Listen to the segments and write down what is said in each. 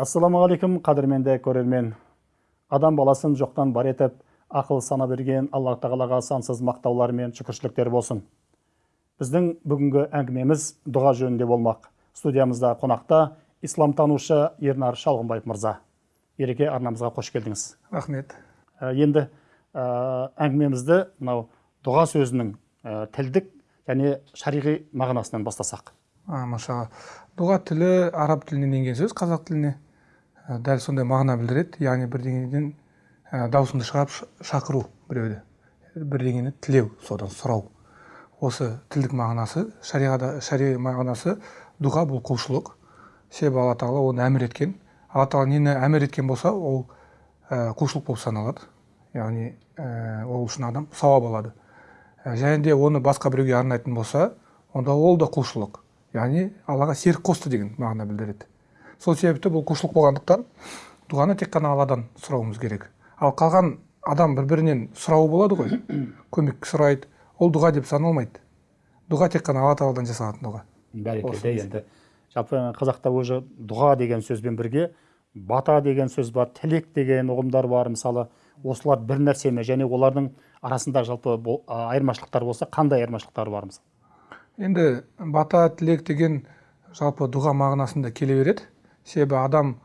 ассалаумағалейкум қадірменді көрермен. Адам баласын жоқтан бар етіп ақыл сана берген алла тағалаға сансыз мақтаулар мен шүкіршіліктер болсын. Біздің бүгінгі әңгімеміз дұға жөнінде болмақ. Студиямызда қонақта исламтанушы ернар шалғынбаев мырза. Ереке арнамызға қош келдіңіз. Рахмет. Ә, енді ә, әңгімемізді мынау дұға сөзінің ә, тілдік және шариғи мағынасынан бастасақ. Машалла. Дұға тілі араб тілінен енген сөз қазақ тіліне Ә, дәл сондай мағына білдіреді яғни бірдеңеден ә, даусыңды шығарып шақыру біреуді бірдеңені тілеу содан сұрау осы тілдік мағынасы шариғада шари мағынасы дұға бұл құлшылық себебі алла тағала оны әмір еткен алла тағала нені әмір еткен болса ол ә, құлшылық болып саналады яғни ә, ол үшін адам сауап алады және де оны басқа біреуге арнайтын болса онда ол да құлшылық яғни аллаға серік қосты деген мағына білдіреді. Сол себепті бұл құлшылық болғандықтан дұғаны тек қана алладан сұрауымыз керек. Ал қалған адам бір бірінен сұрауы болады ғой. Көмек сұрайды ол дұға деп саналмайды. Дұға тек қана алла тағаладан жасалатын дұға. Бәрекелді енді. жалпы қазақта уже дұға деген сөзбен бірге бата деген сөз бар тілек деген ұғымдар бар. Мысалы осылар бір нәрсе ме және олардың арасында жалпы айырмашылықтар болса қандай айырмашылықтар бар? мысалы енді бата тілек деген жалпы дұға мағынасында келе береді. Себебі адам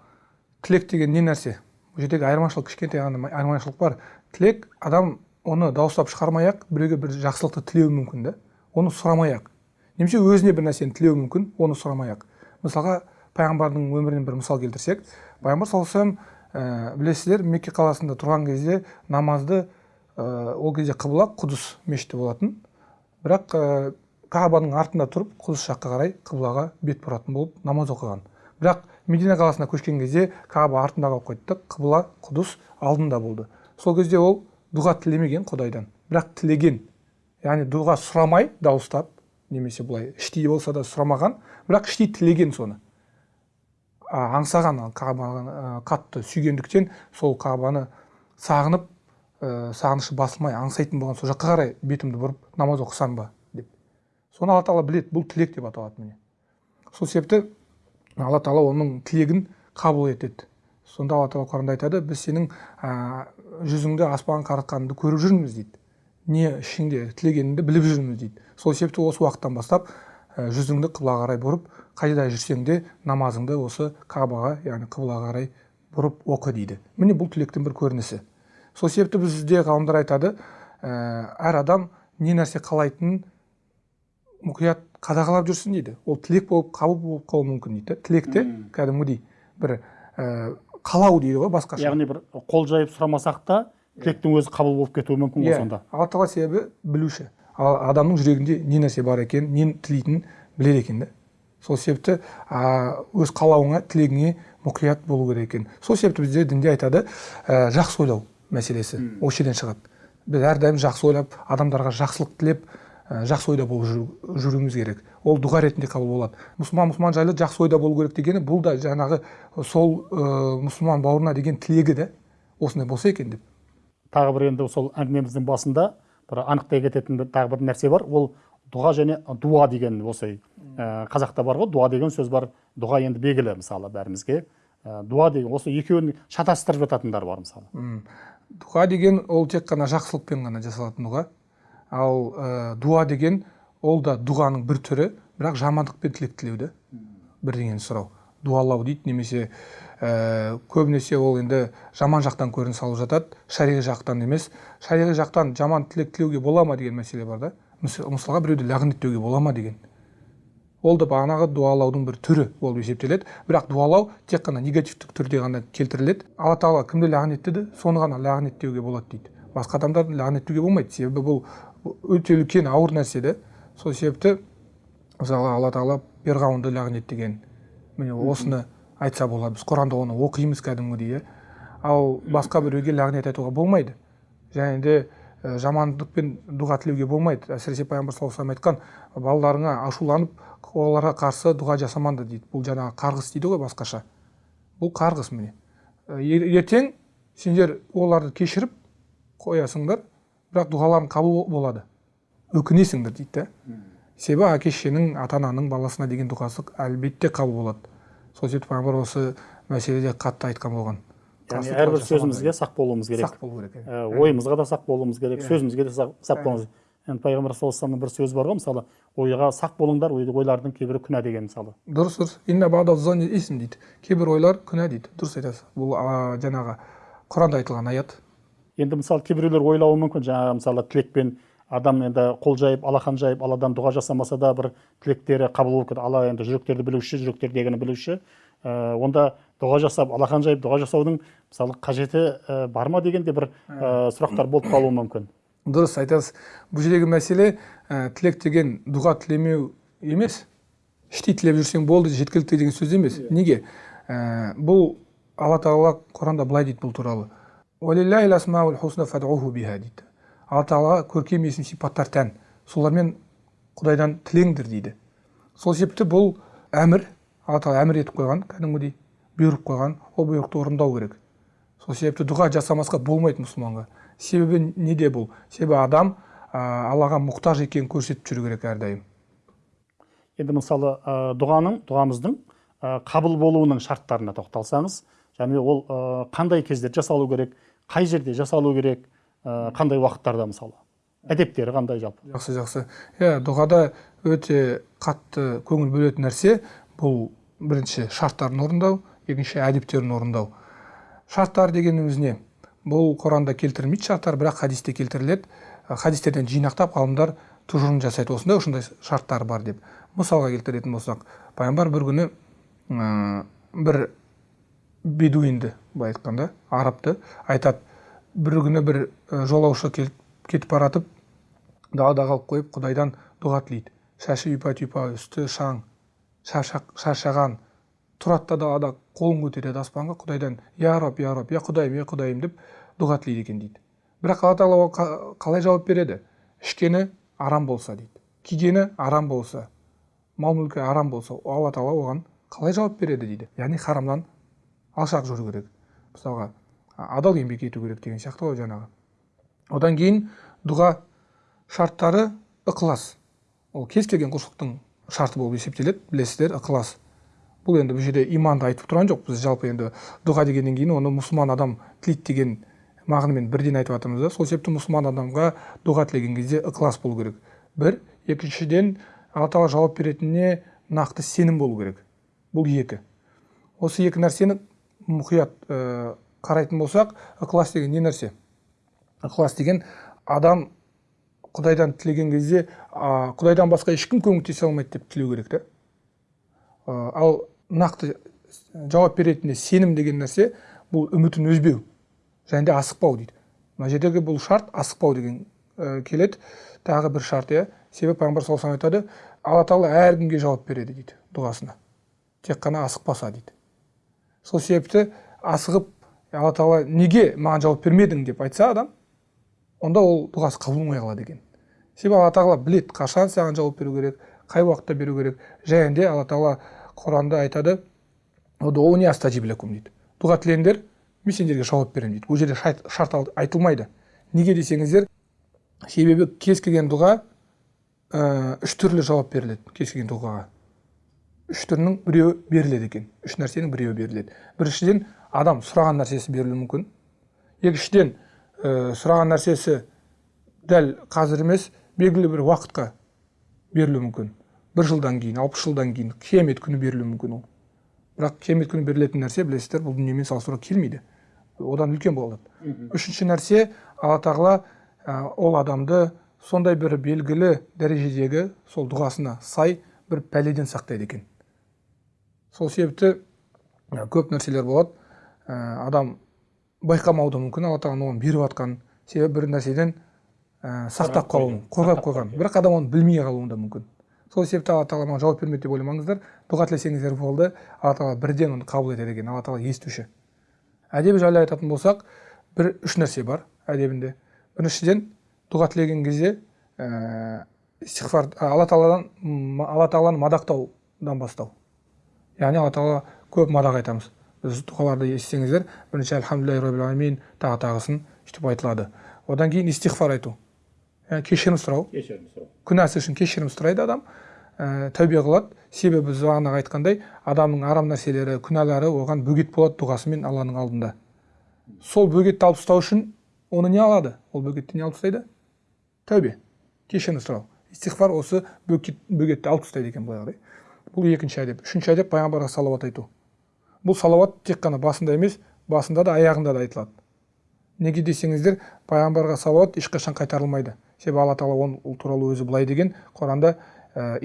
тілек деген не нәрсе? Бұл жердегі айырмашылық кішкентай ғана айырмашылық бар. Тілек адам оны дауыстап шығармай ақ біреуге бір жақсылықты тілеуі мүмкін да оны сұрамай ақ. Немесе өзіне бір нәрсені тілеуі мүмкін оны сұрамай ақ. Мысалға пайғамбардың өмірінен бір мысал келтірсек. Пайғамбар саллаллаху алейхи ә, білесіздер мекке қаласында тұрған кезде намазды ә, ол кезде қыбла құдыс мешіті болатын. Бірақ ә, кағбаның артында тұрып құдыс жаққа қарай қыблаға бет бұратын болып намаз оқыған. Бірақ медина қаласына көшкен кезде кағба артында қалып қойды қыбла құдыс алдында болды. Сол кезде ол дұға тілемеген құдайдан. Бірақ тілеген яғни дұға сұрамай дауыстап немесе былай іштей болса да сұрамаған бірақ іштей тілеген соны. А, аңсаған ә, қатты сүйгендіктен сол кағбаны сағынып ә, сағынышы басылмай аңсайтын болған сол жаққа қарай бетімді бұрып намаз оқысам ба? Соны алла тағала біледі бұл тілек деп аталады міне. Сол себепті алла тағала оның тілегін қабыл етеді. Сонда алла тағала құранда айтады біз сенің ә, жүзіңді аспанға қаратқаныңды көріп жүрміз дейді. Не ішіңде тілегеніңді біліп жүрміз дейді. Сол себепті осы уақыттан бастап ә, жүзіңді қыблаға қарай бұрып қайда жүрсең де намазыңды осы кабаға яғни қыблаға қарай бұрып оқы дейді. Міне бұл тілектің бір көрінісі. Сол себепті бізде ғалымдар айтады ә, әр адам не нәрсе қалайтынын мұқият қадағалап жүрсін дейді. Ол тілек болып қабыл болып қалуы мүмкін дейді тілекте. Кәдімгідей бір ә, қалау дейді ғой басқаша. Яғни бір қол жайып сұрамасақ та тілектің өзі қабыл болып кетуі мүмкін ғой иә. сонда. Алла тағала себебі білуші. Ал адамның жүрегінде не нәрсе бар екенін нені тілейтінін біледі екен да. Сол себепті а, өз қалауыңа тілегіңе мұқият болу керек екен. Сол себепті бізде дінде айтады ә, жақсы ойлау мәселесі осы жерден шығады. Біз әрдайым жақсы ойлап адамдарға жақсылық тілеп ә, жақсы ойда болып жүру- жүруіміз керек. Ол дұға ретінде қабыл болады. Мұсылман мұсылман жайлы жақсы ойда болу керек дегені бұл да жаңағы сол ә, мұсылман бауырына деген тілегі да осындай болса екен деп. Тағы бір енді сол әңгімеміздің басында бір анықтай кететін бір- тағы бір нәрсе бар. Ол дұға және дуа деген осы ә, қазақта бар ғой. Дуа деген сөз бар. Дұға енді белгілі мысалы бәрімізге. Ә, дуа деген осы екеуін шатастырып жататындар бар мысалы. Дұға деген ол тек қана жақсылықпен ғана жасалатын дұға. Ал ә, дуа деген ол да дұғаның бір түрі бірақ жамандықпен тілек тілеуді. Бірдеңені сұрау. Дуалау дейді немесе ә, көбінесе ол енді жаман жақтан көрініс алып жатады. Шариғи жақтан емес. Шариғи жақтан жаман тілек тілеуге бола ма деген мәселе бар да? Мыс- мысалға біреуді лағнеттеуге бола ма деген. Ол да бағанағы дуалаудың бір түрі болып есептеледі. Бірақ дуалау тек қана негативтік түрде ғана келтіріледі. Алла тағала кімді лағнеттеді соны ғана лағнеттеуге болады дейді. Басқа адамдарды лағнеттеуге болмайды. Себебі бұл өте үлкен ауыр нәрсе да сол себепті мысалы алла тағала перғауынды лағнеттеген міне осыны айтса болады. Біз құранда оны оқимыз кәдімгідей иә. Ал басқа біреуге лағнет айтуға болмайды. Және де ә, жамандықпен дұға тілеуге болмайды. Әсіресе пайғамбар саллаллаху алейhi айтқан балаларыңа ашуланып оларға қарсы дұға жасамаңдар дейді. Бұл жаңағы қарғыс дейді ғой басқаша. Бұл қарғыс міне. Ертең сендер оларды кешіріп қоясыңдар. Бірақ дұғаларың қабыл болады. Өкінесіңдер дейді да себебі әке шешенің ата ананың баласына деген дұғасы әлбетте қабыл болады. Сол себепті пайғамбар осы мәселеде қатты айтқан болған. Яғни әрбір сөзімізге сақ болуымыз керек. Сақ болу керек иә. Ә, ойымызға да сақ болуымыз керек сөзімізге де сақ, сақ болуымыз енді пайғамбар саллаллаху алейhi бір сөзі бар ғой мысалы ойға сақ болыңдар ой- ойлардың кейбірі күнә деген мысалы. Дұрыс дұрыс. Дейді. Кейбір ойлар күнә дейді. Дұрыс айтасыз. Бұл жаңағы құранда айтылған аят. Енді мысалы кейбіреулер ойлауы мүмкін. Жаңағы мысалы тілекпен адам енді қол жайып алақан жайып алладан дұға жасамаса да бір тілектері қабыл болып кетеді алла енді жүректерді білуші жүректердегіні білуші. Ә, онда дұға жасап алақан жайып дұға жасаудың мысалы қажеті ә, бар ма деген де бір ә, сұрақтар болып қалуы мүмкін. Дұрыс айтасыз. Бұл жердегі мәселе ә, тілек деген дұға тілемеу емес іштей тілеп жүрсең болды жеткілікті деген сөз емес. Неге? Ә, бұл алла тағала құранда былай дейді бұл туралы. «Уалиллахил асмаул хусна фадъуху биха» дейді алла тағалаға көркем есім сипаттар тән солармен құдайдан тілеңдер дейді. Сол себепті бұл әмір алла тағала әмір етіп қойған кәдімгідей бұйырып қойған ол бұйрықты орындау керек. Сол себепті дұға жасамасқа болмайды мұсылманға. Себебі неде бұл? Себебі адам ә, аллаға мұқтаж екенін көрсетіп жүру керек әрдайым. Енді мысалы ә, дұғаның дұғамыздың ә, қабыл болуының шарттарына тоқталсаңыз және ол қандай кезде жасалу керек қай жерде жасалу керек қандай уақыттарда мысалы? Әдептері қандай жалпы? Жақсы жақсы. Иә дұғада өте қатты көңіл бөлетін нәрсе бұл бірінші шарттарын орындау екінші әдептерін орындау. Шарттар дегеніміз не? Бұл құранда келтірілмейді шарттар бірақ хадисте келтіріледі. Хадистерден жинақтап ғалымдар тұжырым жасайды. Осындай осындай шарттар бар деп мысалға келтіретін болсақ пайғамбар бір күні ә, бір бедуинді былай айтқанда арабты айтады. Бір күні бір жолаушы кетіп бара жатып далада қалып қойып құдайдан дұға тілейді. Шашы ұйпа түйпа үсті шаң шаршаған тұрады да далада қолын көтереді аспанға құдайдан я раб я раб я құдайым я құдайым деп дұға тілейді екен дейді. Бірақ алла тағала қалай жауап береді? Ішкені арам болса дейді. Кигені арам болса мал мүлкі арам болса алла тағала оған қалай жауап береді дейді. Яғни харамнан алшақ жүру керек. Мысалға адал еңбек ету керек деген сияқты ғой жаңағы. Одан кейін дұға шарттары ықылас. Ол кез келген құлшылықтың шарты болып есептеледі білесіздер ықылас. Бұл енді бұл жерде иманды айтып тұрған жоқ. Біз жалпы енді дұға дегеннен кейін оны мұсылман адам тілейді деген мағынамен бірден айтып жатырмыз да. Сол себепті мұсылман адамға дұға тілеген кезде ықылас болу керек. Бір екіншіден алла тағала жауап беретініне нақты сенім болу керек. Бұл екі. Осы екі нәрсені мұқият ә, қарайтын болсақ ықылас деген не нәрсе? ықылас деген адам құдайдан тілеген кезде құдайдан басқа ешкім көмектесе алмайды деп тілеу керек та А, ал нақты жауап беретініне сенім деген нәрсе бұл үмітін үзбеу және де асықпау дейді. Мына жердегі бұл шарт асықпау деген ә, келеді. Тағы бір шарт иә. Себебі пайғамбар саллаллаху айтады алла тағала әркімге жауап береді дейді дұғасына. Тек қана асықпаса дейді. Сол себепті асығып алла тағала неге маған жауап бермедің? деп айтса адам онда ол дұғасы қабыл болмай қалады екен. Себебі алла тағала біледі қашан саған жауап беру керек қай уақытта беру керек. Және алла тағала құранда айтады дейді. Дұға тілеңдер мен сендерге жауап беремін дейді. Бұл жерде шарт айтылмайды. Неге десеңіздер себебі кез келген дұға ә, үш түрлі жауап беріледі кез келген дұғаға. Үш түрінің біреуі беріледі екен. Үш нәрсенің біреуі беріледі. Біріншіден адам сұраған нәрсесі берілуі мүмкін. Екіншіден ә, сұраған нәрсесі дәл қазір емес белгілі бір уақытқа берілуі мүмкін. Бір жылдан кейін алпыс жылдан кейін қиямет күні берілуі мүмкін ол. Бірақ қиямет күні берілетін нәрсе білесіздер бұл дүниемен салыстыруға келмейді. Одан үлкен болады. Үшінші нәрсе алла тағала ә, ол адамды сондай бір белгілі дәрежедегі сол дұғасына сай бір пәледен сақтайды екен. Сол себепті көп нәрселер болады. Ә, адам байқамауы да мүмкін алла тағала оған беріп жатқан себебі бір нәрседен ә, сақтап қалуы қорғап қойған. бірақ адам оны білмей қалуы да мүмкін. Сол себепті алла тағала маған жауап бермеді деп ойламаңыздар. Дұға тілесеңіздер болды алла тағала бірден оны қабыл етеді екен алла тағала естуші. Әдебі жайлы айтатын болсақ бір үш нәрсе бар әдебінде. Біріншіден дұға тілеген кезде ә, истиғфар а, алла тағаладан алла тағаланы мадақтаудан бастау. Яғни алла тағала көп мадақ айтамыз. Біз дұғаларды естісеңіздер бірінші альхамдулиллахи роббил аламин тағы тағысын сөйтіп айтылады. Одан кейін истиғфар айту. Яғни кешірім сұрау. Кешірім сұрау. Күнәсі үшін кешірім сұрайды адам ә, тәубе қылады. Себебі біз бағанағы айтқандай адамның арам нәрселері күнәлары оған бөгет болады дұғасымен алланың алдында. Сол бөгетті алып тастау үшін оны не алады? Ол бөгетті не алып тастайды тәубе. Кешірім сұрау. Истиғфар осы бөгет, бөгетті алып тастайды екен былай қарай. Бұл екінші әдеп. Үшінші әдеп пайғамбарға салауат айту. Бұл салауат тек қана басында емес басында да аяғында да айтылады. Неге десеңіздер пайғамбарға салауат ешқашан қайтарылмайды. Себебі алла тағала ол, ол туралы өзі былай деген құранда «Ә,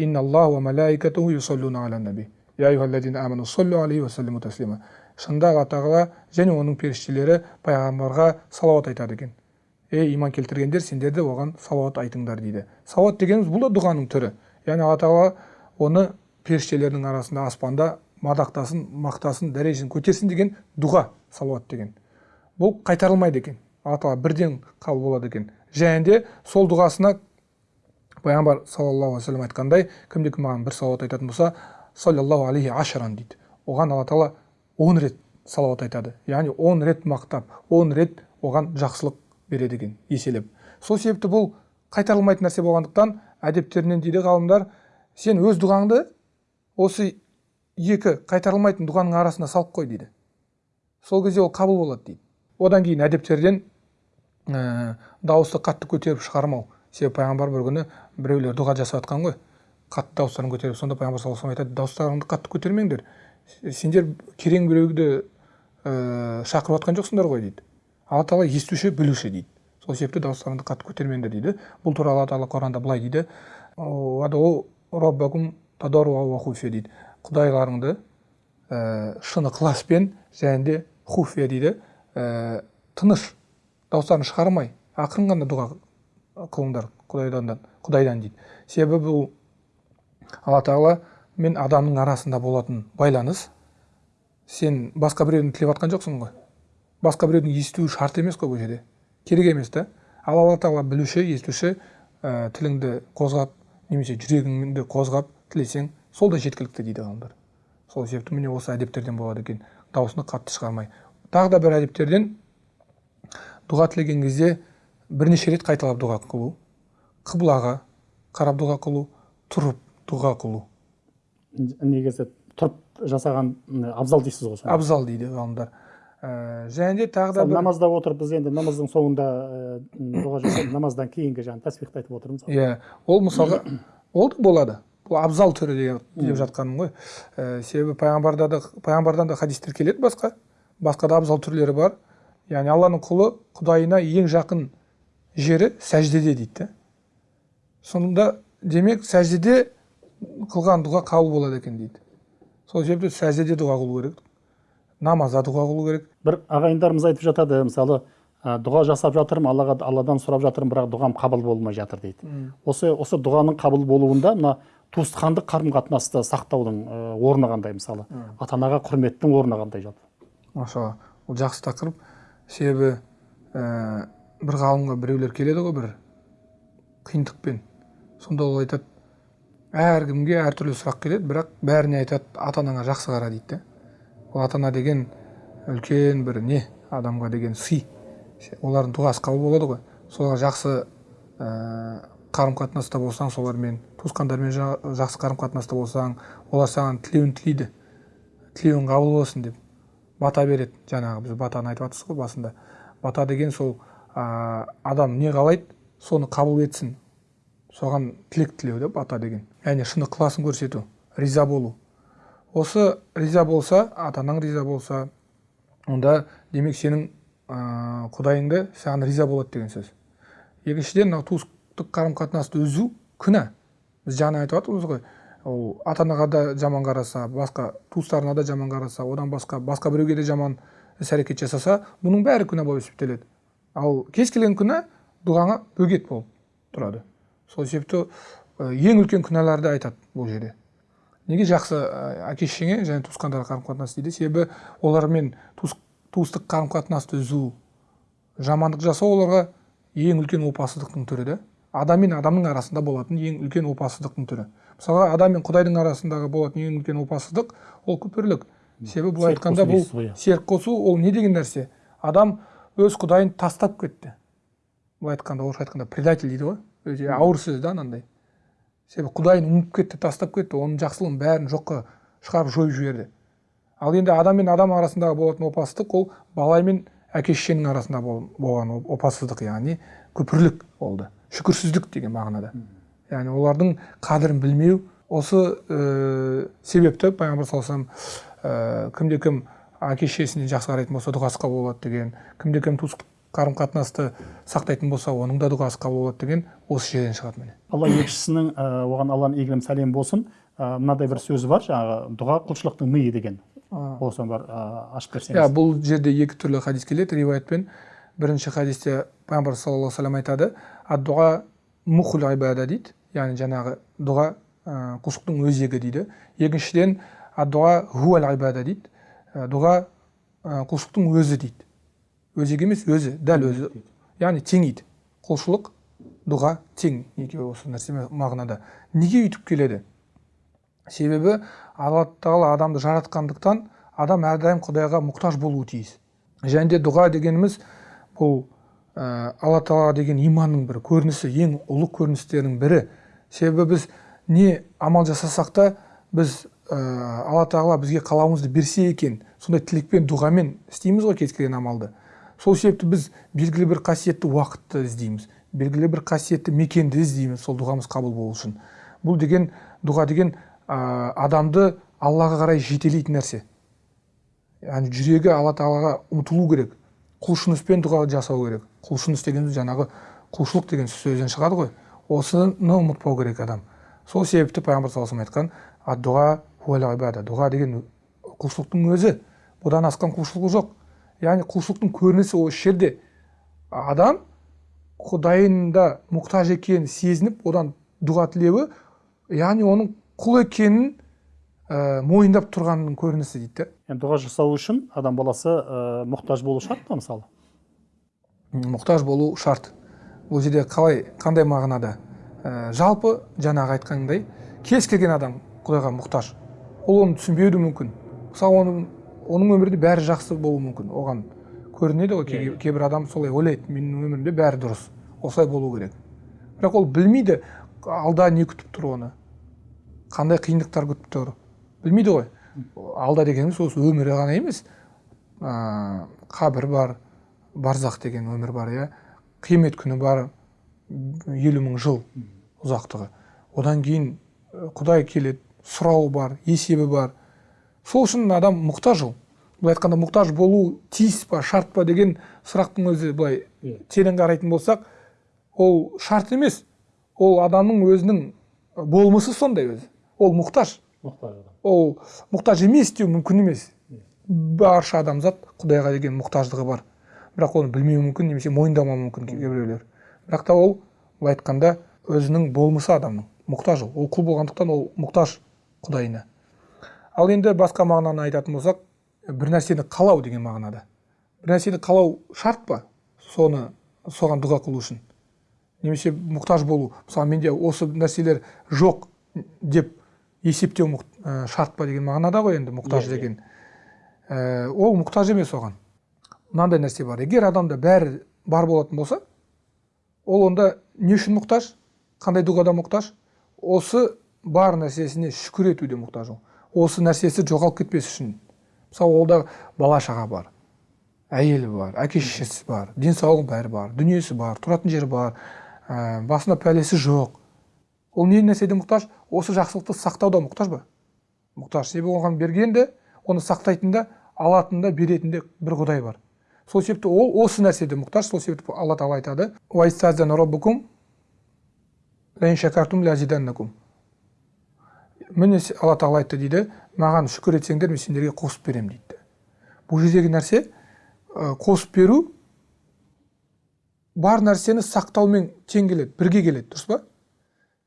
шынында алла тағала және оның періштелері пайғамбарға салауат айтады екен. Ей иман келтіргендер сендер де оған салауат айтыңдар дейді. Салауат дегеніміз бұл да дұғаның түрі. Яғни алла тағала оны періштелердің арасында аспанда мадақтасын мақтасын дәрежесін көтерсін деген дұға салауат деген. Бұл қайтарылмайды екен. Алла тағала бірден қабыл болады екен. Және де сол дұғасына пайғамбар саллаллаху алейхи вассалам айтқандай кімде кім маған бір салауат айтатын болса саллаллаху алейхи ашран дейді. Оған алла тағала он рет салауат айтады. Яғни он рет мақтап он рет оған жақсылық береді екен еселеп. Сол себепті бұл қайтарылмайтын нәрсе болғандықтан әдептерінен дейді ғалымдар сен өз дұғаңды осы екі қайтарылмайтын дұғаның арасына салып қой дейді. Сол кезде ол қабыл болады дейді. Одан кейін әдептерден ә, дауысты қатты көтеріп шығармау. Себебі пайғамбар бір күні біреулер дұға жасап жатқан ғой. Қатты дауыстарын көтеріп сонда пайғамбар саллаллаху алейhi айтады дауыстарыңды қатты көтермеңдер. Сендер керең біреуді ә, шақырып жатқан жоқсыңдар ғой дейді. Алла тағала естуші білуші дейді. Сол себепті дауыстарыңды қатты көтермеңдер дейді. Бұл туралы алла тағала құранда былай дейді. Дейді. Құдайларыңды ә, шын ықыласпен және де хуфия дейді ә, тыныш дауыстарын шығармай ақырын ғана дұға қылыңдар құдайдан құдайдан дейді. Себебі бұл алла тағала мен адамның арасында болатын байланыс сен басқа біреудің тілеп жатқан жоқсың ғой. Басқа біреудің естуі шарт емес қой бұл жерде. Керек емес та. Ал алла тағала білуші естуші ә, тіліңді қозғап немесе жүрегіңді қозғап тілесең сол да жеткілікті дейді ғалымдар сол себепті міне осы әдептерден болады екен. Дауысını қатты шығармай. Тағы да бір әдептерден дұға тілеген кезде бірнеше рет қайталап дұға қылу. Қыблаға қарап дұға қылу тұрып дұға қылу. Негізі тұрып жасаған абзал дейсіз ғой абзал дейді ғалымдар. Ә, және де тағы да бір намазда отырып біз енді намаздың соңында дұға жасап намаздан кейінгі жаңағы тәсбихті айтып отырмыз. Иә ол мысалға ол да болады. Бұл абзал түрі деп жатқаным ғой. Ә, себебі пайғамбарда да пайғамбардан да хадистер келеді басқа. Басқа да абзал түрлері бар. Яғни алланың құлы құдайына ең жақын жері сәждеде дейді да сонда демек сәждеде қылған дұға қабыл болады екен дейді. Сол себепті сәждеде дұға қылу керек. Намазда дұға қылу керек. Бір ағайындарымыз айтып жатады мысалы дұға жасап жатырмын аллаға алладан сұрап жатырмын бірақ дұғам қабыл болмай жатыр дейді. Осы осы дұғаның қабыл болуында мына туысқандық қарым қатынасты сақтаудың орны қандай мысалы? Ата анаға құрметтің орны қандай жалпы? Машалла бұл жақсы тақырып. Себебі ә, бір ғалымға біреулер келеді ғой бір қиындықпен. Сонда ол айтады әркімге әртүрлі сұрақ келеді бірақ бәріне айтады ата анаңа жақсы қара дейді да ол ата ана деген үлкен бір не? Адамға деген сый. Олардың дұғасы қабыл болады ғой. Соларға жақсы ә, қарым қатынаста болсаң солармен туысқандармен жақсы қарым қатынаста болсаң олар саған тілеуін тілейді. тілеуің қабыл болсын деп бата береді. Жаңағы біз батаны айтып жатырсыз ғой басында. Бата деген сол ә, адам не қалайды соны қабыл етсін. Соған тілек тілеу да бата деген. Яғни шын ықыласын көрсету риза болу. Осы риза болса ата анаң риза болса онда демек сенің ә, құдайыңды саған риза болады деген сөз. Екіншіден мынау туыстық қарым қатынасты үзу күнә. Біз жаңа айтып жатырмыз ғой. Ол ата анаға да жаман қараса басқа туыстарына да жаман қараса одан басқа басқа біреуге де жаман іс әрекет жасаса бұның бәрі күнә болып есептеледі. Ал кез келген күнә дұғаңа бөгет болып тұрады. Сол себепті ең үлкен күнәларды айтады бұл жерде. Неге жақсы әке шешеңе және туысқандарға қарым қатынас дейді? Себебі олармен туыс, туыстық қарым қатынасты үзу жамандық жасау оларға ең үлкен опасыздықтың түрі да адам мен адамның арасында болатын ең үлкен опасыздықтың түрі. Мысалға адам мен құдайдың арасындағы болатын ең үлкен опасыздық ол күпірлік себебі былай айтқанда бұл серік қосу ол не деген нәрсе? Адам өз құдайын тастап кетті. Былай айтқанда орысша айтқанда предатель дейді ғой. Өте ауыр сөз да анандай. Себебі құдайын ұмытып кетті тастап кетті. Оның жақсылығын бәрін жоққа шығарып жойып жіберді. Ал енді адам мен адам арасындағы болатын опасыздық ол бала мен әке шешенің арасында болған опасыздық яғни күпірлік болды. Шүкірсіздік деген мағынада. Яғни олардың қадірін білмеу осы ә, себепті пайғамбар саллаллаху ә, кімде кім әке шешесіне жақсы қарайтын болса дұғасы қабыл болады деген кімде кім туыстық қарым қатынасты сақтайтын болса оның да дұғасы қабыл болады деген осы жерден шығады міне. Алла елшісінің ә, оған алланың игілім сәлем болсын. Ә, мынандай бір сөзі бар жаңағы дұға құлшылықтың миы деген. Осыны бар ә, ашып берсеңіз. Иә бұл жерде екі түрлі хадис келеді. Риуаятпен бірінші хадисте пайғамбар саллаллаху алейhi вассалам айтады. Дұға мұхул ибада дейді яғни жаңағы дұға құлшылықтың өзегі дейді екіншіден дұға хуал ибада дейді дұға құлшылықтың өзі дейді өзегі емес өзі дәл өзі яғни теңейді құлшылық дұға тең екеуі осы нәрсе мағынада неге өйтіп келеді себебі алла тағала адамды жаратқандықтан адам әрдайым құдайға мұқтаж болуы тиіс және де дұға дегеніміз бұл ә, алла тағала деген иманның бір көрінісі ең ұлы көріністерінің бірі. Себебі біз не амал жасасақ та біз ә, алла тағала бізге қалауымызды берсе екен сондай тілекпен дұғамен істейміз ғой кез келген амалды. Сол себепті біз белгілі бір қасиетті уақытты іздейміз белгілі бір қасиетті мекенді іздейміз сол дұғамыз қабыл болу үшін. Бұл деген дұға деген ә, адамды аллаға қарай жетелейтін нәрсе. Яғни жүрегі алла тағалаға ұмтылу керек. Құлшыныспен дұға жасау керек. Құлшыныс дегеніміз жаңағы құлшылық деген сөзден шығады ғой осыны ұмытпау керек адам. Сол себепті пайғамбар саллаллаху айтқан дұға дұға деген құлшылықтың өзі бұдан асқан құлшылық жоқ яғни құлшылықтың көрінісі осы жерде. Адам құдайында мұқтаж екенін сезініп одан дұға тілеуі яғни оның құл екенін ә, мойындап тұрғанның көрінісі дейді. Енді дұға жасау үшін адам баласы ә, мұқтаж болу шарт па мысалы? Мұқтаж болу шарт. Бұл жерде қалай қандай мағынада? Ә, жалпы жаңағы айтқандай кез келген адам құдайға мұқтаж. Ол оны түсінбеуі де мүмкін. Мысалы оның оның өмірінде бәрі жақсы болуы мүмкін. Оған көрінеді ғой yeah. кейбір адам солай ойлайды. Менің өмірімде бәрі дұрыс. Осылай болу керек. Бірақ ол білмейді алда не күтіп тұр оны. Қандай қиындықтар күтіп тұр. Білмейді ғой алда дегеніміз осы өмірі ғана емес ә, қабір бар барзақ деген өмір бар иә қиямет күні бар елу мың жыл ұзақтығы одан кейін құдай келеді сұрауы бар есебі бар сол үшін адам мұқтаж ол былай айтқанда мұқтаж болу тиіс па шарт па деген сұрақтың өзі былай терең қарайтын болсақ ол шарт емес ол адамның өзінің болмысы сондай өзі ол мұқтаж ол мұқтаж емес деу мүмкін емес. Барша адамзат құдайға деген мұқтаждығы бар. Бірақ оны білмеуі мүмкін немесе мойындамауы мүмкін кейбіреулер. Бірақ та ол былай айтқанда өзінің болмысы адамның мұқтаж ол құл болғандықтан ол мұқтаж құдайына. Ал енді басқа мағынаны айтатын болсақ бір нәрсені қалау деген мағынада. Бір нәрсені қалау шарт па? Соны соған дұға қылу үшін. Немесе мұқтаж болу. Мысалы менде осы нәрселер жоқ деп есептеу ә, шарт па деген мағынада ғой енді мұқтаж деген. Ә, ол мұқтаж емес оған. Мынандай нәрсе бар. Егер адамда бәрі бар болатын болса ол онда не үшін мұқтаж? Қандай дұғада мұқтаж? Осы бар нәрсесіне шүкір етуде мұқтаж ол. Осы нәрсесі жоғалып кетпес үшін. Мысалы олда бала шаға бар әйелі бар әке шешесі бар денсаулығы бәрі бар дүниесі бар тұратын жері бар ә, басында пәлесі жоқ. Ол не нәрседен мұқтаж? Осы жақсылықты сақтауда мұқтаж ба? Мұқтаж. Себебі оған бергенде оны сақтайтын да алатын да беретін де бір құдай бар. Сол себепті ол осы нәрседе мұқтаж. Сол себепті алла тағала айтады міне алла тағала айтты дейді маған шүкір етсеңдер мен сендерге қосып беремін дейді. Бұл жердегі нәрсе қосып беру бар нәрсені сақтаумен тең келеді бірге келеді дұрыс па?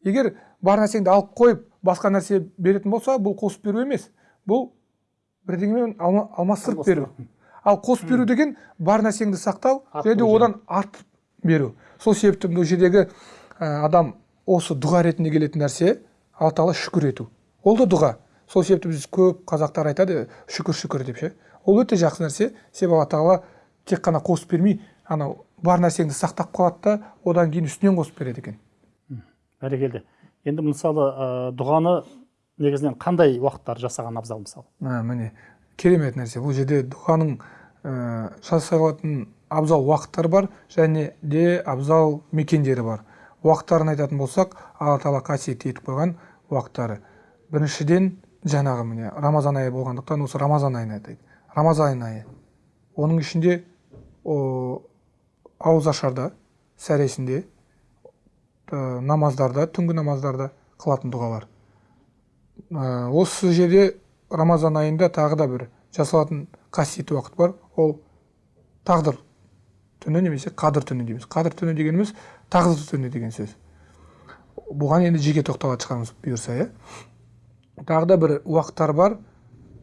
Егер бар нәрсеңді алып қойып басқа нәрсе беретін болса бұл қосып беру емес. Бұл бірдеңемен алма, алмастырып беру. Ал қосып беру деген бар нәрсеңді сақтау және де одан артып беру. Сол себепті бұл жердегі адам осы дұға ретінде келетін нәрсе алла тағала шүкір ету. Ол да дұға. Сол себепті біз көп қазақтар айтады шүкір шүкір деп ше. Ол өте жақсы нәрсе. Себебі алла тағала тек қана қосып бермей анау бар нәрсеңді сақтап қалады да одан кейін үстінен қосып береді екен. Бәрекелді. Енді мысалы ә, дұғаны негізінен қандай уақыттар жасаған абзал мысалы? Ә, міне керемет нәрсе. Бұл жерде дұғаның ә, жасалатын абзал уақыттары бар және де абзал мекендері бар. Уақыттарын айтатын болсақ алла тағала қасиетті етіп қойған уақыттары. Біріншіден жаңағы міне рамазан айы болғандықтан осы рамазан айын айтайық. Рамазан айы. Оның ішінде ауызашарда сәресінде намаздарда түнгі намаздарда қылатын дұғалар. Ә, осы жерде рамазан айында тағы да бір жасалатын қасиетті уақыт бар. Ол тағдыр түні немесе қадір түні дейміз. Қадір түні дегеніміз тағдыр түні деген сөз. Бұған енді жеке тоқталатын шығармыз бұйырса иә? Тағы да бір уақыттар бар.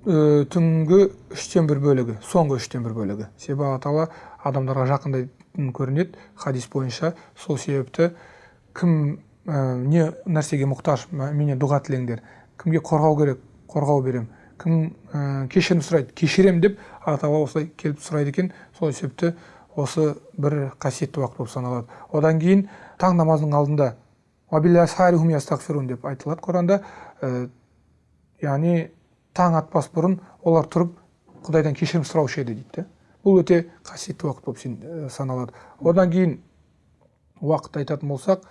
Ә, түнгі үштен бір бөлігі соңғы үштен бір бөлігі. Себебі алла тағала адамдарға жақындайтын көрінеді. Хадис бойынша сол себепті кім ә, не нәрсеге мұқтаж менен дұға тілеңдер кімге қорғау керек қорғау берем кім ә, кешірім сұрайды кешірем деп алла тағала осылай келіп сұрайды екен. Сол себепті осы бір қасиетті уақыт болып саналады. Одан кейін таң намазының алдында деп айтылады құранда. Ә, яғни таң атпас бұрын олар тұрып құдайдан кешірім сұраушы еді дейді бұл өте қасиетті уақыт болып саналады. Одан кейін уақыт айтатын болсақ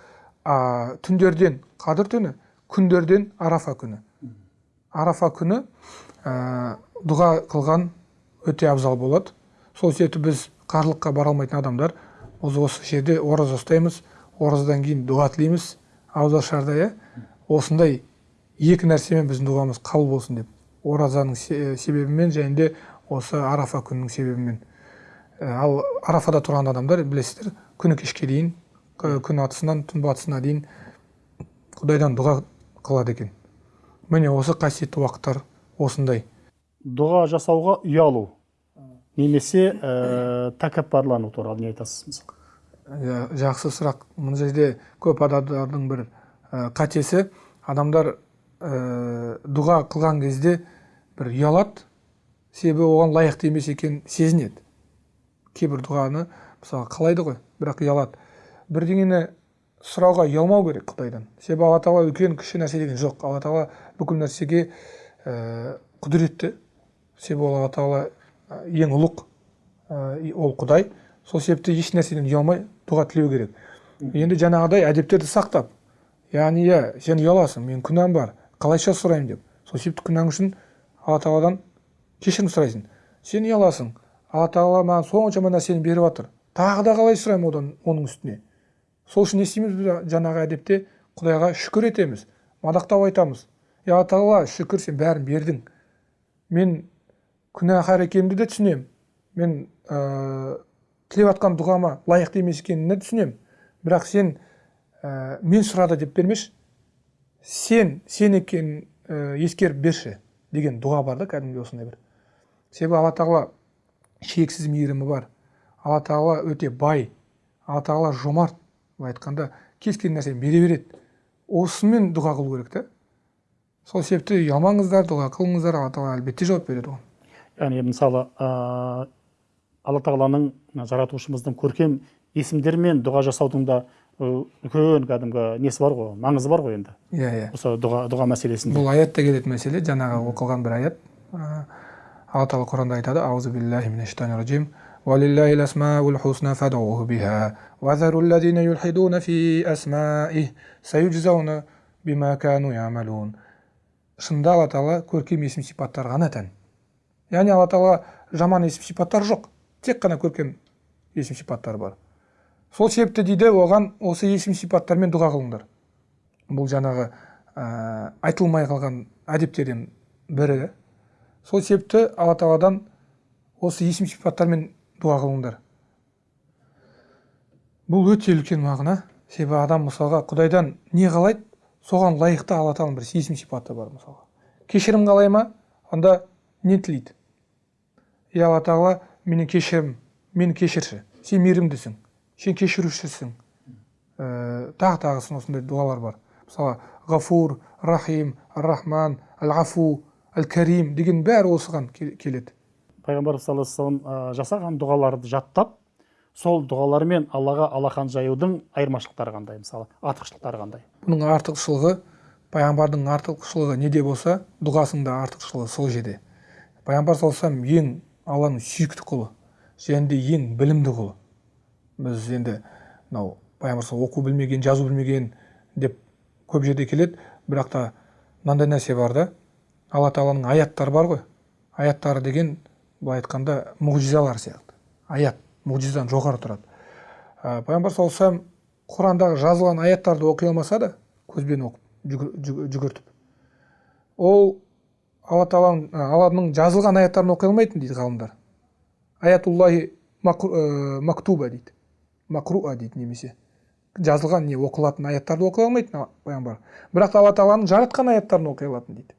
ә, түндерден қадір түні күндерден арафа күні арафа күні ә, дұға қылған өте абзал болады сол себепті біз қарлыққа бара алмайтын адамдар осы жерде ораза ұстаймыз оразадан кейін дұға тілейміз. Ауызашарда иә осындай екі нәрсемен біздің дұғамыз қабыл болсын деп. Оразаның себебімен және де осы арафа күнінің себебімен. Ал арафада тұрған адамдар білесіздер күні кешке дейін күн атысынан түн батысына дейін құдайдан дұға қылады екен міне осы қасиетті уақыттар осындай дұға жасауға ұялу немесе ә, тәкаппарлану туралы не айтасыз мысалы жақсы сұрақ мына жерде көп адамдардың бір ә, қатесі адамдар ә, дұға қылған кезде бір ұялады себебі оған лайықты емес екенін сезінеді кейбір дұғаны мысалы қалайды ғой бірақ ұялады бірдеңені сұрауға ұялмау керек құдайдан себебі алла тағала үлкен кіші нәрсе деген жоқ. Алла тағала бүкіл нәрсеге ә, құдіретті. Себебі ол алла тағала ең ұлық ә, ол құдай. Сол себепті еш нәрседен ұялмай дұға тілеу керек. Енді жаңағыдай әдептерді сақтап яғни иә сен ұяласың мен күнәм бар қалайша сұраймын? деп. Сол себепті күнәң үшін алла тағаладан кешірім сұрайсың. Сен ұяласың алла тағала маған соншама нәрсені беріп жатыр тағы да қалай сұраймын одан оның үстіне? Сол үшін не істейміз біз жаңағы әдепте? Құдайға шүкір етеміз мадақтап айтамыз. Алла тағала шүкір сен бәрін бердің. Мен күнәһар екенімді де түсінемін мен ә, тілеп жатқан дұғама лайықты емес екенін де түсінемін бірақ сен ә, мен сұрады деп бермеші сен сен екенін ә, ескеріп берші деген дұға бар да кәдімгідей осындай бір. Себебі алла тағала шексіз мейірімі бар. Алла тағала өте бай. Алла тағала жомарт. Былай айтқанда кез келген нәрсені бере береді. Осымен дұға қылу керек та сол себепті ұялмаңыздар дұға қылыңыздар алла тағала әлбетте жауап береді оған. Яғни мысалы ә, алла тағаланың жаратушымыздың көркем есімдерімен дұға жасаудың да үлкен кәдімгі несі бар ғой маңызы бар ғой енді. Иә иә. Осы дұға дұға мәселесінде. Бұл аятта келетін мәселе жаңағы оқылған бір аят. Алла тағала құранда айтады аузу биллахи ولله الأسماء الحسنى فادعوه بها وذروا الذين يلحدون في أسمائه سيجزون بما كانوا يعملون шынында алла тағала көркем есім сипаттар ғана тән яғни алла тағала жаман есім сипаттар жоқ тек қана көркем есім сипаттар бар сол себепті дейді оған осы есім сипаттармен дұға қылыңдар бұл жаңағы ә, айтылмай қалған әдептерден бірі сол себепті алла тағаладан осы есім сипаттармен дұға қылыңдар бұл өте үлкен мағына. Себебі адам мысалға құдайдан не қалайды? Соған лайықты алла тағаланың бір есім сипаты бар мысалға. Кешірім қалай ма? Онда не тілейді? Е алла тағала менен кешірім мені кешірші. Сен мейірімдісің. Сен кешірушісің. Ә, тағы тағысын осындай дұғалар бар. Мысалы ғафур рахим рахман әл ғафу әл кәрим деген бәрі осыған келеді. Пайғамбар саллаллаху жасаған дұғаларды жаттап сол дұғалар мен аллаға алақан жаюдың айырмашылықтары қандай мысалы артықшылықтары қандай? Бұның артықшылығы пайғамбардың артықшылығы неде болса дұғасының да артықшылығы сол жерде. Пайғамбар саллаллаху ең алланың сүйікті құлы және де ең білімді құлы. Біз енді мынау пайғамбар оқу білмеген жазу білмеген деп көп жерде келеді. Бірақ та мынандай нәрсе бар да алла тағаланың аяттары бар ғой. Аяттары деген былай айтқанда мұғжизалар сияқты. Аят мұғжизадан жоғары тұрады. Ә, пайғамбар саллаллаху құрандағы жазылған аяттарды оқи алмаса да көзбен оқып жүгіртіп. Ол алла тағаланың алланың жазылған аяттарын оқи алмайтын дейді ғалымдар. Аятуллахи мактуба дейді. Макруа дейді немесе. Жазылған не оқылатын аяттарды оқи алмайтын пайғамбар. Бірақ алла тағаланың жаратқан аяттарын оқи алатын дейді.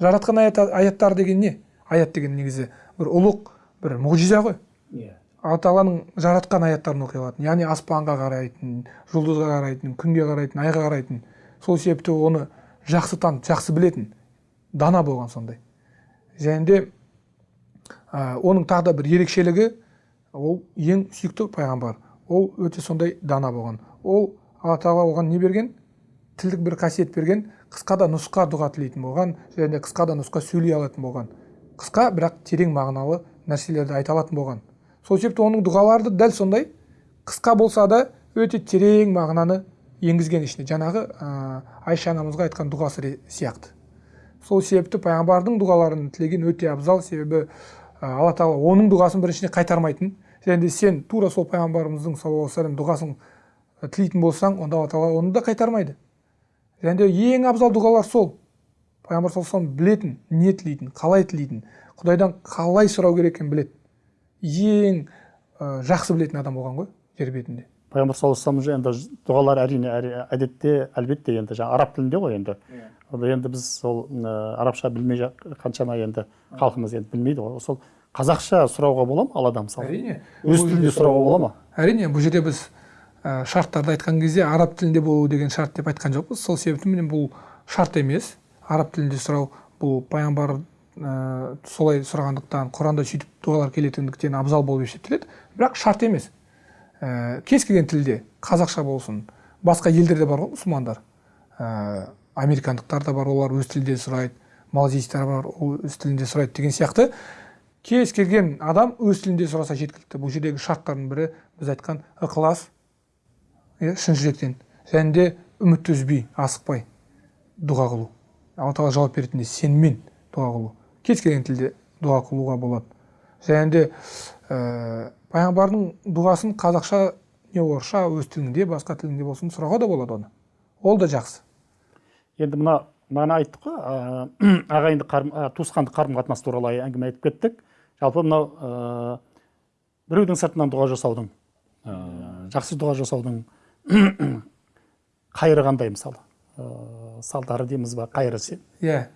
Жаратқан аят, аяттар деген не? Аят деген негізі бір ұлық бір мұғжиза ғой. Иә. Алла тағаланың жаратқан аяттарын оқи алатын яғни аспанға қарайтын жұлдызға қарайтын күнге қарайтын айға қарайтын сол себепті оны жақсы танып жақсы білетін дана болған сондай. Және де ә, оның тағы да бір ерекшелігі ол ең сүйікті пайғамбар. Ол өте сондай дана болған. Ол алла тағала оған не берген? Тілдік бір қасиет берген қысқа да нұсқа дұға тілейтін болған және де қысқа да нұсқа сөйлей алатын болған. Қысқа бірақ терең мағыналы нәрселерді айта алатын болған. Сол себепті оның дұғалары дәл сондай қысқа болса да өте терең мағынаны енгізген ішіне жаңағы ә, айша анамызға айтқан дұғасы сияқты. Сол себепті пайғамбардың дұғаларын тілеген өте абзал себебі ә, алла тағала оның дұғасын біріншіден қайтармайтын. Және де сен тура сол пайғамбарымыздың саллаллаху вассалам дұғасын тілейтін болсаң онда алла тағала оны да қайтармайды. Және де ең абзал дұғалар сол. Пайғамбар саллаллаху білетін не тілейтін қалай тілейтін құдайдан қалай сұрау керек екенін біледі. Ең ә, жақсы білетін адам болған ғой жер бетінде. Пайғамбар саллаллаху алейhi енді дұғалар әрине әдетте әлбетте енді жаңағы араб тілінде ғой енді. Yeah. енді біз сол ә, арабша білмей қаншама енді халқымыз енді білмейді ғой. Сол қазақша сұрауға бола ма алладан мысалы әрине. Өз тілінде сұрауға бола ма? әрине бұл жерде біз ә, шарттарды айтқан кезде араб тілінде болу деген шарт деп айтқан жоқпыз. Сол себептен бұл шарт емес. Араб тілінде сұрау бұл пайғамбар ә, солай сұрағандықтан құранда сөйтіп дұғалар келетіндіктен абзал болып есептеледі. Бірақ шарт емес. Ә, кез келген тілде қазақша болсын басқа елдерде бар ғой мұсылмандар. Ә, американдықтар да бар олар өз тілінде сұрайды малазийцтар бар ол өз тілінде сұрайды деген сияқты. Кез келген адам өз тілінде сұраса жеткілікті. Бұл жердегі шарттардың бірі біз айтқан ықылас иә шын жүректен. Және де үмітті үзбей асықпай дұға қылу. Алла тағала жауап беретіндей сеніммен дұға қылу. Кез келген тілде дұға қылуға болады. Және де ә, пайғамбардың дұғасын қазақша не орысша өз тіліңде басқа тіліңде болсын сұрауға да болады оны. Ол да жақсы. Енді мына мана айттық қой ағайынды қарым туысқандық қарым қатынас туралы әңгіме айтып кеттік. Жалпы мынау ә, біреудің сыртынан дұға жасаудың ә, жақсы дұға жасаудың қайыры қандай мысалы? Ә, салдары дейміз ба? Қайыры иә.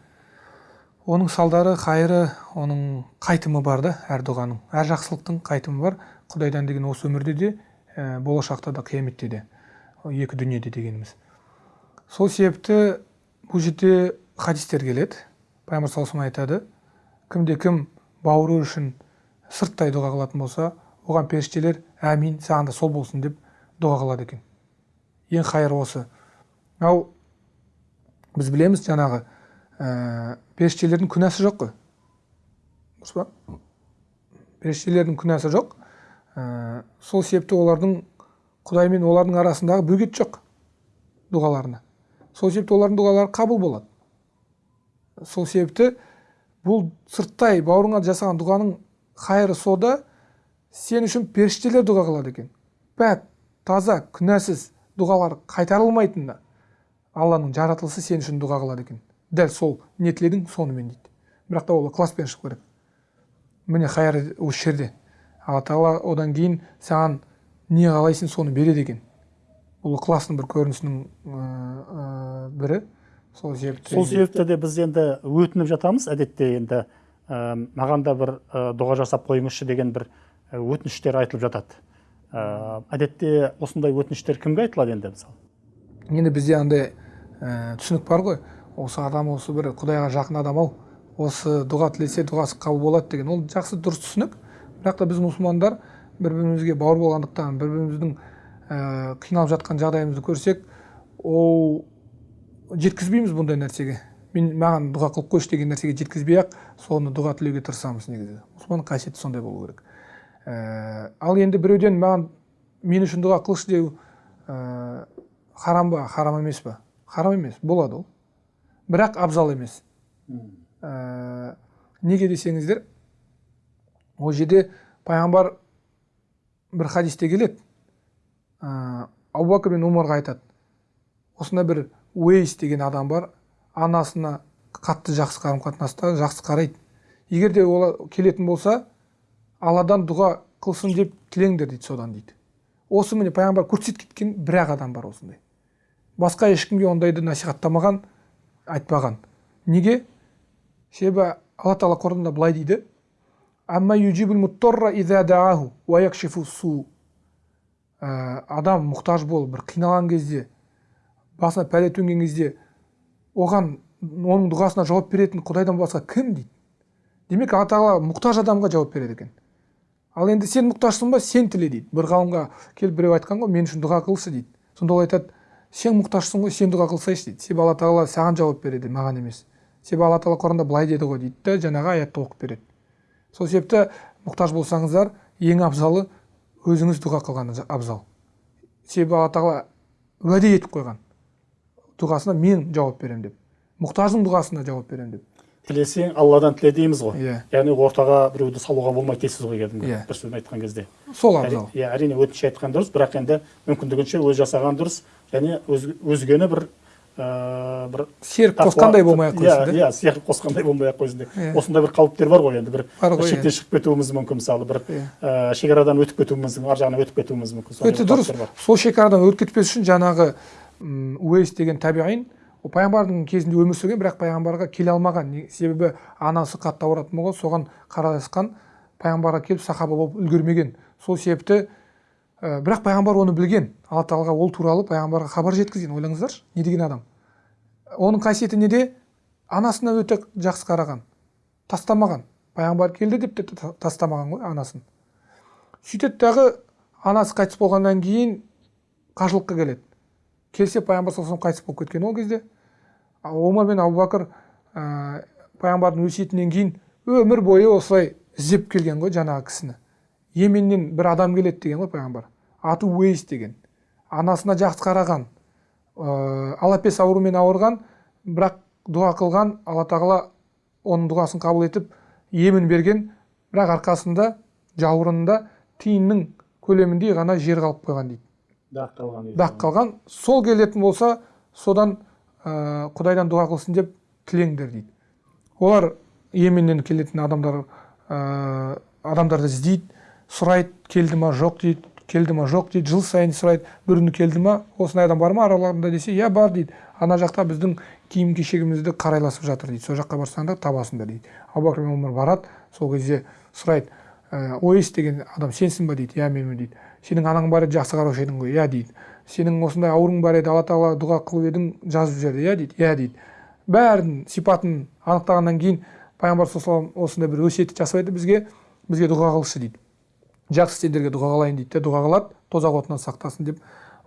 Оның салдары қайыры оның қайтымы бар да әр дұғаның әр жақсылықтың қайтымы бар. Құдайдан деген осы өмірде де ә, болашақта да қияметте де екі дүниеде дегеніміз. Сол себепті бұл жерде хадистер келеді. Пайғамбар саллаллаху айтады кімде кім бауыры үшін сырттай дұға қылатын болса оған періштелер әмин саған да сол болсын деп дұға қылады екен. Ең қайыры осы ал біз білеміз жаңағы ә, періштелердің күнәсі жоқ қой дұрыс па періштелердің күнәсі жоқ ә, сол себепті олардың құдай мен олардың арасындағы бөгет жоқ дұғаларына сол себепті олардың дұғалары қабыл болады сол себепті бұл сырттай бауырыңа жасаған дұғаның қайыры сода сен үшін періштелер дұға қылады екен пәк таза күнәсіз дұғалар қайтарылмайтынына алланың жаратылысы сен үшін дұға қылады екен. Дәл сол не тіледің сонымен дейді. Бірақ та ол ықыласпен шығу керек міне хайыр осы жерде. Алла тағала одан кейін саған не қалайсың соны береді екен. Бұл ықыластың бір көрінісінің ә, бірі. Сол себепті сол себепті де біз енді өтініп жатамыз әдетте енді ә, маған да бір ә, дұға жасап қойыңызшы деген бір өтініштер айтылып жатады. Ә, әдетте осындай өтініштер кімге айтылады енді мысалы? Енді бізде андай ә, түсінік бар ғой. Осы адам осы бір құдайға жақын адам ау. Осы дұға тілесе дұғасы қабыл болады деген. Ол жақсы дұрыс түсінік. Бірақ та біз мұсылмандар бір бірімізге бауыр болғандықтан бір біріміздің ә, қиналып жатқан жағдайымызды көрсек ол жеткізбейміз бұндай нәрсеге. Мен маған дұға қылып қойшы деген нәрсеге жеткізбей ақ соны дұға тілеуге тырысамыз негізі. Мұсылманның қасиеті сондай болу керек. Ә, ал енді біреуден маған мен үшін дұға қылшы деу ә, харам ба? Харам емес па харам емес болады ол. Бірақ абзал емес. Ә, неге десеңіздер ол жерде пайғамбар бір хадисте келеді. Ә, абу бәкір мен омарға айтады. Осындай бір уейс деген адам бар анасына қатты жақсы қарым қатынаста жақсы қарайды. Егер де ол келетін болса алладан дұға қылсын деп тілеңдер дейді содан дейді. Осы міне пайғамбар көрсетіп кеткен бір ақ адам бар осындай. Басқа ешкімге ондайды насихаттамаған айтпаған. Неге? Себебі алла тағала құранда былай дейді. Ә, адам мұқтаж болып бір қиналған кезде басына пәле төнген кезде оған оның дұғасына жауап беретін құдайдан басқа кім дейді? Демек алла тағала мұқтаж адамға жауап береді екен. Ал енді сен мұқтажсың ба? Сен тіле дейді. Бір ғалымға келіп біреу айтқан ғой мен үшін дұға қылшы дейді. Сонда ол айтады сен мұқтажсың ғой сен дұға қылсайшы дейді. Себебі алла тағала саған жауап береді маған емес. Себебі алла тағала құранда былай деді ғой дейді да жаңағы аятты оқып береді. Сол себепті мұқтаж болсаңыздар ең абзалы өзіңіз дұға қылған абзал. Себебі алла тағала уәде етіп қойған. Дұғасына мен жауап беремін деп. Мұқтаждың дұғасына жауап беремін деп. Тілесең алладан тіле дейміз ғой. Иә. Яғни ортаға біреуді салуға болмайды дейсіз ғой кәдімгі Иә. бір сөзбен айтқан кезде. Сол абзал. Иә әрине өтініш айтқан дұрыс бірақ енді мүмкіндігінше өз жасаған дұрыс. Және өз, өзгені бір ыыы бір серік қосқандай болмай ақ иә қойсын да иә серік қосқандай болмай ақ қойсын деп Иә. осындай бір қауіптер бар ғой енді бір Бар ғой, шектен иә. шығып кетуіміз мүмкін мысалы бір Иә. ыыы шекарадан өтіп кетуіміз ар жағына өтіп кетуіміз мүмкін өте дұрыс сол шекарадан өтіп кетпес үшін жаңағы уэйс деген табиғин ол пайғамбардың кезінде өмір сүрген бірақ пайғамбарға келе алмаған себебі анасы қатты ауыратын болған соған қарайласқан пайғамбарға келіп сахаба болып үлгермеген сол себепті ә, бірақ пайғамбар оны білген. Алла тағалаға ол туралы пайғамбарға хабар жеткізген ойлаңыздаршы не деген адам. Оның қасиеті неде? Анасына өте жақсы қараған тастамаған. Пайғамбар келді деп те та- тастамаған ғой анасын. Сөйтеді дағы анасы қайтыс болғаннан кейін қажылыққа келеді. Келсе пайғамбар саллаллаху қайтыс болып кеткен ол кезде. Омар мен абу бәкір ә, пайғамбардың өсиетінен кейін өмір бойы осылай іздеп келген ғой жаңағы кісіні. Йеменнен бір адам келеді деген ғой пайғамбар. Аты уейс деген. Анасына жақсы қараған ә, алапес аурумен ауырған бірақ дұға қылған алла тағала оның дұғасын қабыл етіп емін берген бірақ арқасында жауырынында тиынның көлеміндей ғана жер қалып қойған дейді. Дақ қалған дақ қалған. Сол келетін болса содан ә, құдайдан дұға қылсын деп тілеңдер дейді. Олар йеменнен келетін адамдар ә, адамдарды іздейді сұрайды келді ма жоқ дейді. Келді ма? Жоқ дейді жыл сайын сұрайды. бір күні келді ма? Осындай адам бар ма? Араларында десе иә бар дейді. Ана жақта біздің киім кешегімізді қарайласып жатыр дейді. Сол жаққа барсаңдар табасыңдар дейді. Абу бәкір мен омар барады сол кезде сұрайды. Ә, ойс деген адам сенсің ба? дейді. Иә менмін дейді. Сенің анаң бар еді жақсы қараушы едің ғой? Иә дейді. Сенің осындай ауруың бар еді алла тағала дұға қылып едің жазып жіберді иә дейді. Иә дейді. Бәрін сипатын анықтағаннан кейін пайғамбар саллаллаху алейhi осындай бір өсиет жасап еді бізге. Бізге дұға қылшы дейді. Жақсы сендерге дұға қылайын дейді де дұға қылады тозақ отынан сақтасын деп.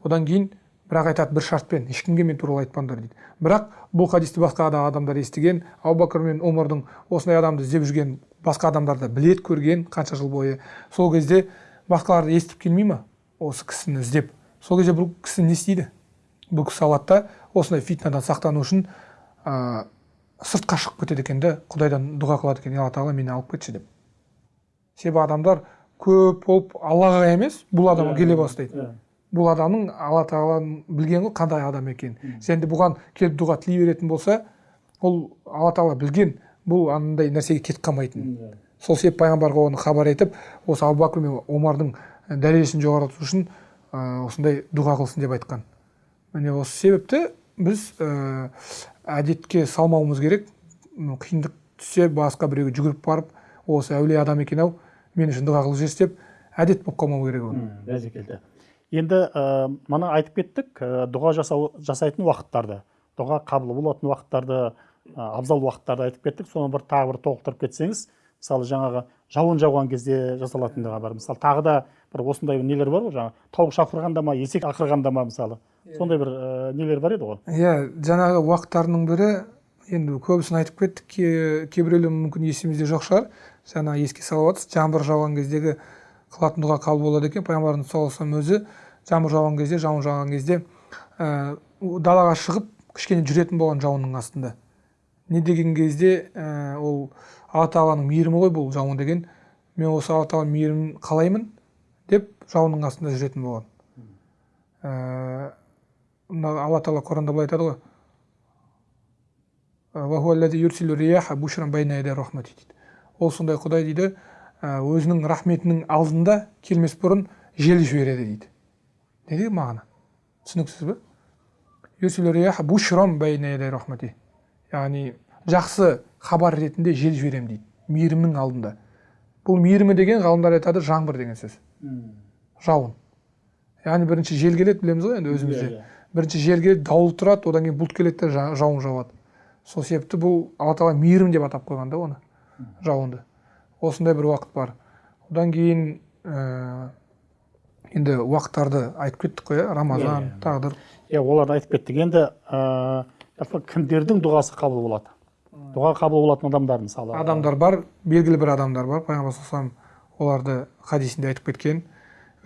Одан кейін бірақ айтады бір шартпен ешкімге мен туралы айтпаңдар дейді. Бірақ бұл хадисті басқа да адамдар естіген абу бәкір мен омардың осындай адамды іздеп жүрген басқа адамдар да біледі көрген қанша жыл бойы. Сол кезде басқалар естіп келмей ма осы кісіні іздеп? Сол кезде бұл кісі не істейді? Бұл кісі алады да осындай фитнадан сақтану үшін ә, сыртқа шығып кетеді екен да құдайдан дұға қылады екен алла тағала мені алып кетші деп. Себебі адамдар көп болып аллаға емес бұл адамға келе бастайды. Иә. бұл адамның алла тағаланың білген ғой қандай адам екенін. Және де бұған келіп дұға тілей беретін болса ол алла тағала білген бұл андай нәрсеге кетіп қалмайтынын Иә. сол себепті пайғамбарға оны хабар етіп осы абу бәкір мен омардың дәрежесін жоғарылату үшін ә, осындай дұға қылсын деп айтқан. Міне осы себепті біз ә, әдетке салмауымыз керек. Қиындық түссе басқа біреуге жүгіріп барып осы әулие адам екен ау мен үшін дұға қылып жіберші деп әдет болып қалмау керек ол. М, бәрекелді енді ә, мана айтып кеттік ә, дұға жасау жасайтын уақыттарды дұға қабыл болатын уақыттарды ә, абзал уақыттарды айтып кеттік. Соны бір тағы бір толықтырып кетсеңіз мысалы жаңағы жауын жауған кезде жасалатындығы бар. Мысалы тағы да бір осындай нелер бар ғой жаңағы тауық шақырғанда ма есек ақырғанда ма мысалы. Сондай бір ә, нелер бар еді ғой. Иә жаңағы уақыттарының бірі енді көбісін айтып кеттік ке- кейбіреулер мүмкін есімізде жоқ шығар. Жаңа еске салып жатырсыз жаңбыр жауған кездегі қылатын дұға қабыл болады екен. Пайғамбарымыз саллаллаху алейхи өзі жаңбыр жауған кезде жауын жауған кезде ә, далаға шығып кішкене жүретін болған жауынның астында. Не деген кезде ә, ол алла тағаланың мейірімі ғой бұл жауын деген. Мен осы алла тағаланың мейірімін қалаймын деп жауынның астында жүретін болған. Ә, алла тағала құранда былай айтады ғой. Ол сондай құдай дейді ә, өзінің рахметінің алдында келмес бұрын жел жібереді дейді. Не деген мағына? Түсініксіз рахмати. Яғни жақсы хабар ретінде жел жіберемін дейді мейірімнің алдында. Бұл мейірімі деген ғалымдар айтады жаңбыр деген сөз. Жауын. Яғни бірінші жел келеді білеміз ғой енді өзімізде. Иә, иә. бірінші жел келеді дауыл тұрады одан кейін бұлт келеді де жа- жауын жауады. Сол себепті бұл алла тағала мейірім деп атап қойған да оны. Жауынды. Осындай бір уақыт бар. Одан кейін ә, енді уақыттарды айтып кеттік қой иә рамазан Иә, тағдыр. Иә оларды айтып кеттік. Енді ә, кімдердің дұғасы қабыл болады? Дұға қабыл болатын адамдар мысалы. Адамдар бар белгілі бір адамдар бар. Пайғамбар саллаллаху оларды хадисінде айтып кеткен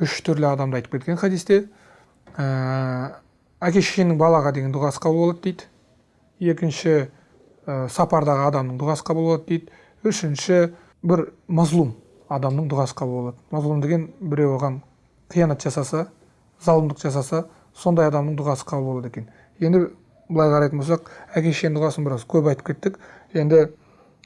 үш түрлі адамды айтып кеткен хадисте ә, әке шешенің балаға деген дұғасы қабыл болады дейді. Екінші ә, сапардағы адамның дұғасы қабыл болады дейді. Үшінші бір мазлум адамның дұғасы қабыл болады мазлум деген біреу оған қиянат жасаса залымдық жасаса сондай адамның дұғасы қабыл болады екен. Енді былай қарайтын болсақ әке шешенің дұғасын біраз көп айтып кеттік. Енді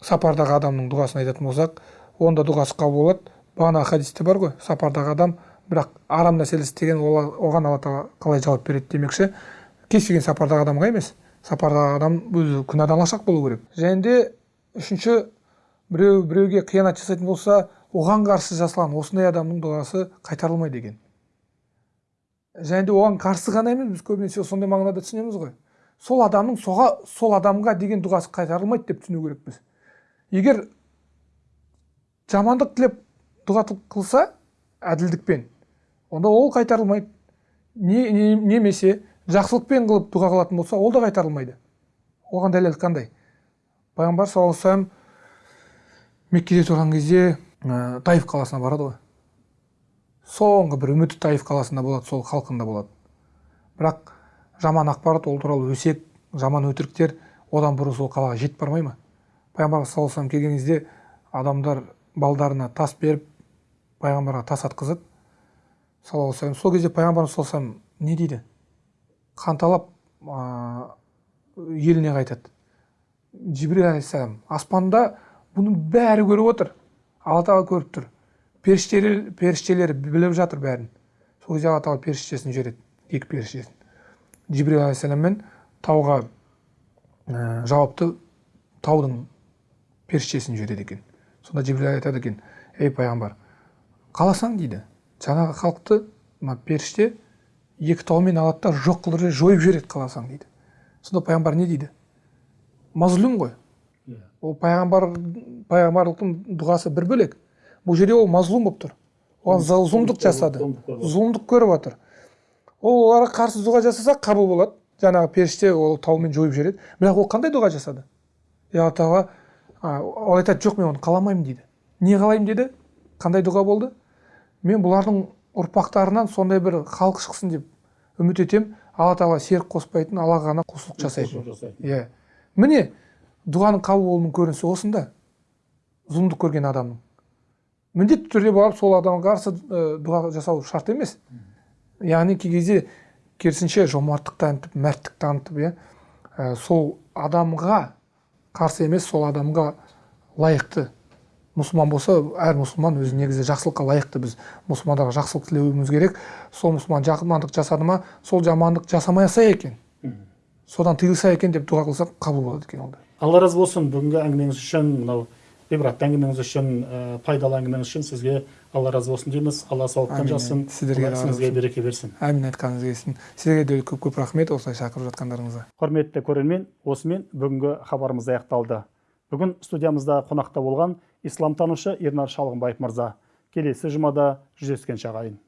сапардағы адамның дұғасын айтатын болсақ онда дұғасы қабыл болады. Бағана хадисте бар ғой сапардағы адам бірақ арам нәрселер істеген оған алла тағала қалай жауап береді демекші. Кез келген сапардағы адамға емес сапардағы адам өзі күнәдан алшақ болу керек. Және де үшінші біреу біреуге қиянат жасайтын болса оған қарсы жасалған осындай адамның дұғасы қайтарылмайды екен. Және де оған қарсы ғана емес біз көбінесе сондай мағынада түсінеміз ғой. Сол адамның соға сол адамға деген дұғасы қайтарылмайды деп түсіну керекпіз. Егер жамандық тілеп дұға қылса әділдікпен онда ол қайтарылмайды. Не, не- немесе жақсылықпен қылып дұға қылатын болса ол да қайтарылмайды. Оған дәлел қандай? Пайғамбар саллаллаху алейхи меккеде тұрған кезде ә, таиф қаласына барады ғой. Соңғы бір үміті таиф қаласында болады сол халқында болады. Бірақ жаман ақпарат ол туралы өсек жаман өтіріктер одан бұрын сол қалаға жетіп бармай ма? Пайғамбар саллаллаху алейхи келген кезде адамдар балдарына тас беріп пайғамбарға тас атқызып саллаллаху сол кезде пайғамбарымыз саллаллаху не дейді? Қанталап ә, еліне қайтады. Жибрил алейхисалам аспанда бұның бәрі көріп отыр алла тағала көріп тұр періштелер періштелер біліп жатыр бәрін сол кезде алла тағала періштесін жібереді екі періштесін жибрил алейхисалам мен тауға ә, жауапты таудың періштесін жібереді екен сонда жибрил айтады екен ей пайғамбар қаласаң дейді жаңағы халықты мына періште екі таумен алады да жоқ қылып жойып жібереді қаласаң дейді сонда пайғамбар не дейді мазлум ғой. Ол пайғамбар пайғамбарлықтың дұғасы бір бөлек. Бұл жерде ол мазлум болып тұр. Оған зұл- зұлымдық жасады. зұлымдық көріп жатыр ол оларға қарсы дұға жасаса қабыл болады. Жаңағы періште ол таумен жойып жібереді. Бірақ ол қандай дұға жасады? Е алла тағала ол айтады жоқ мен оны қаламаймын дейді. Не қалаймын деді. Қандай дұға болды? Мен бұлардың ұрпақтарынан сондай бір халық шықсын деп үміт етемін алла тағала серік қоспайтын аллаға ғана құлшылық жасайтын. иә. Міне дұғаның қабыл болуының көрінісі осында зұлымдық көрген адамның міндетті түрде барып сол адамға қарсы дұға жасау шарт емес яғни кей кезде керісінше жомарттық танытып мәрттік танытып иә ә, сол адамға қарсы емес сол адамға лайықты мұсылман болса әр мұсылман өзі негізі жақсылыққа лайықты біз мұсылмандарға жақсылық тілеуіміз керек сол мұсылман жамандық жасады ма сол жамандық жасамаса екен содан тыйылса екен деп дұға қылсақ қабыл болады екен онда алла разы болсын бүгінгі әңгімеңіз үшін мынау ғибратты әңгімеңіз үшін ә, пайдалы әңгімеңіз үшін сізге алла разы болсын дейміз. Алла сауаптан әмин. Сіздерге ісіңізге береке берсін. Әмин айтқаныңыз келсін. Сіздерге де көп көп рахмет осылай шақырып жатқандарыңызға. Құрметті көрермен осымен бүгінгі хабарымыз аяқталды. Бүгін студиямызда қонақта болған исламтанушы ернар шалғынбаев мырза. Келесі жұмада жүздескенше ағайын